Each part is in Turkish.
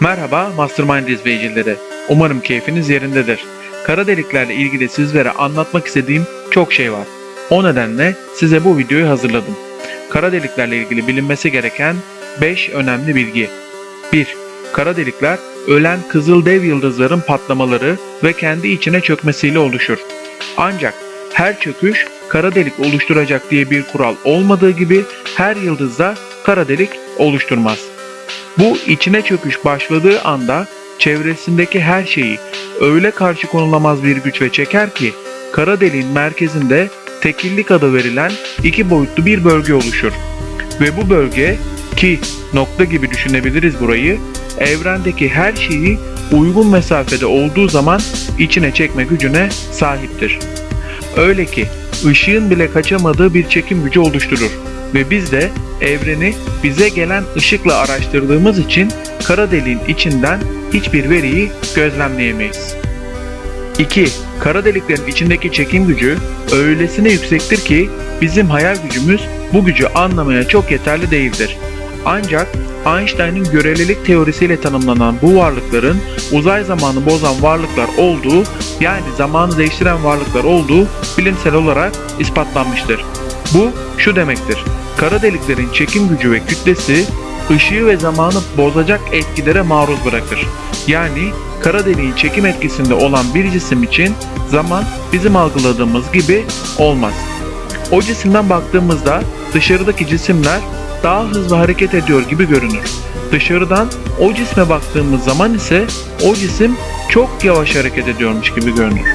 Merhaba Mastermind izleyicileri. Umarım keyfiniz yerindedir. Kara deliklerle ilgili sizlere anlatmak istediğim çok şey var. O nedenle size bu videoyu hazırladım. Kara deliklerle ilgili bilinmesi gereken 5 önemli bilgi. 1. Kara delikler ölen kızıl dev yıldızların patlamaları ve kendi içine çökmesiyle oluşur. Ancak her çöküş kara delik oluşturacak diye bir kural olmadığı gibi her yıldızda kara delik oluşturmaz. Bu içine çöküş başladığı anda çevresindeki her şeyi öyle karşı konulamaz bir güç ve çeker ki kara deliğin merkezinde tekillik adı verilen iki boyutlu bir bölge oluşur. Ve bu bölge ki nokta gibi düşünebiliriz burayı evrendeki her şeyi uygun mesafede olduğu zaman içine çekme gücüne sahiptir. Öyle ki ışığın bile kaçamadığı bir çekim gücü oluşturur ve biz de evreni bize gelen ışıkla araştırdığımız için kara deliğin içinden hiçbir veriyi gözlemleyemeyiz. 2. Kara deliklerin içindeki çekim gücü öylesine yüksektir ki bizim hayal gücümüz bu gücü anlamaya çok yeterli değildir. Ancak Einstein'ın görelilik teorisiyle tanımlanan bu varlıkların uzay zamanı bozan varlıklar olduğu yani zamanı değiştiren varlıklar olduğu bilimsel olarak ispatlanmıştır. Bu şu demektir. Kara deliklerin çekim gücü ve kütlesi ışığı ve zamanı bozacak etkilere maruz bırakır. Yani kara deliğin çekim etkisinde olan bir cisim için zaman bizim algıladığımız gibi olmaz. O cisimden baktığımızda dışarıdaki cisimler daha hızlı hareket ediyor gibi görünür. Dışarıdan o cisme baktığımız zaman ise o cisim çok yavaş hareket ediyormuş gibi görünür.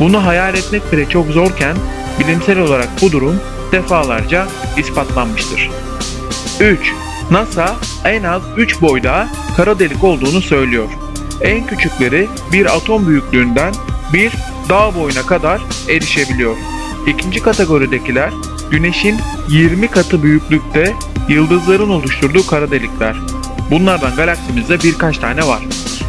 Bunu hayal etmek bile çok zorken bilimsel olarak bu durum defalarca ispatlanmıştır. 3. NASA en az 3 boyda kara delik olduğunu söylüyor. En küçükleri bir atom büyüklüğünden bir dağ boyuna kadar erişebiliyor. İkinci kategoridekiler Güneşin 20 katı büyüklükte yıldızların oluşturduğu kara delikler. Bunlardan galaksimizde birkaç tane var.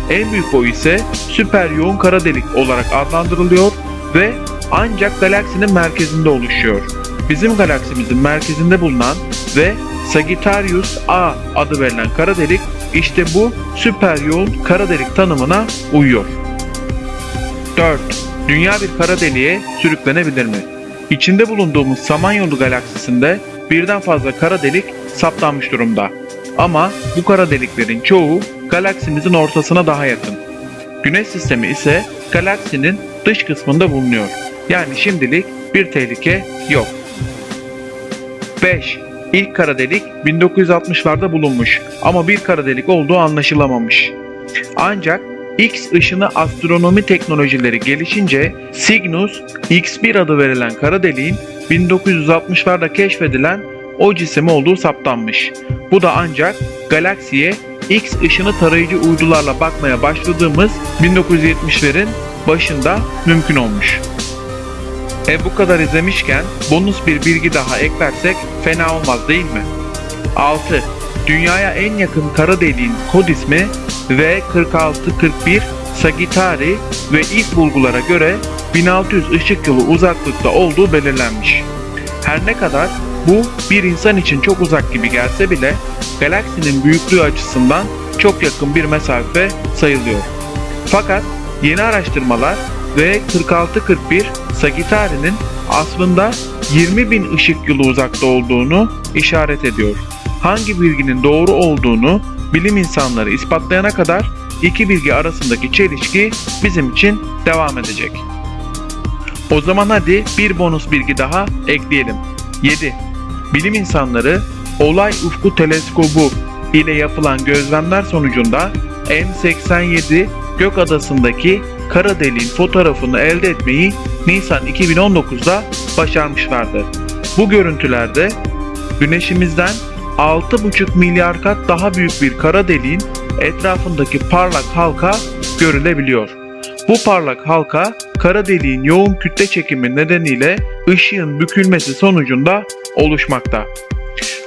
En büyük boy ise süper yoğun kara delik olarak adlandırılıyor ve ancak galaksinin merkezinde oluşuyor. Bizim galaksimizin merkezinde bulunan ve Sagittarius A adı verilen kara delik işte bu süper yoğun kara delik tanımına uyuyor. 4. Dünya bir kara deliğe sürüklenebilir mi? İçinde bulunduğumuz Samanyolu galaksisinde birden fazla kara delik saptanmış durumda. Ama bu kara deliklerin çoğu galaksimizin ortasına daha yakın. Güneş sistemi ise galaksinin dış kısmında bulunuyor. Yani şimdilik bir tehlike yok. 5. İlk kara delik 1960'larda bulunmuş ama bir kara delik olduğu anlaşılamamış. Ancak X ışını astronomi teknolojileri gelişince Cygnus X1 adı verilen kara deliğin 1960'larda keşfedilen o cisim olduğu saptanmış. Bu da ancak galaksiye X ışını tarayıcı uydularla bakmaya başladığımız 1970'lerin başında mümkün olmuş. E bu kadar izlemişken bonus bir bilgi daha eklersek fena olmaz değil mi? 6. Dünyaya en yakın kara deliğin kod ismi V4641 Sagittari ve ilk bulgulara göre 1600 ışık yılı uzaklıkta olduğu belirlenmiş. Her ne kadar bu bir insan için çok uzak gibi gelse bile galaksinin büyüklüğü açısından çok yakın bir mesafe sayılıyor. Fakat yeni araştırmalar V4641 Sagittari'nin aslında 20 bin ışık yılı uzakta olduğunu işaret ediyor. Hangi bilginin doğru olduğunu bilim insanları ispatlayana kadar iki bilgi arasındaki çelişki bizim için devam edecek. O zaman hadi bir bonus bilgi daha ekleyelim. 7. Bilim insanları Olay Ufku Teleskobu ile yapılan gözlemler sonucunda M87 gök adasındaki kara deliğin fotoğrafını elde etmeyi Nisan 2019'da başarmışlardı. Bu görüntülerde güneşimizden 6,5 milyar kat daha büyük bir kara deliğin etrafındaki parlak halka görülebiliyor. Bu parlak halka kara deliğin yoğun kütle çekimi nedeniyle ışığın bükülmesi sonucunda oluşmakta.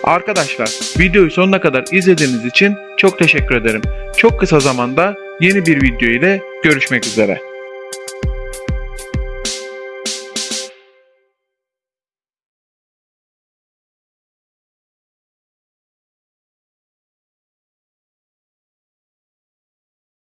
Arkadaşlar videoyu sonuna kadar izlediğiniz için çok teşekkür ederim. Çok kısa zamanda yeni bir video ile görüşmek üzere.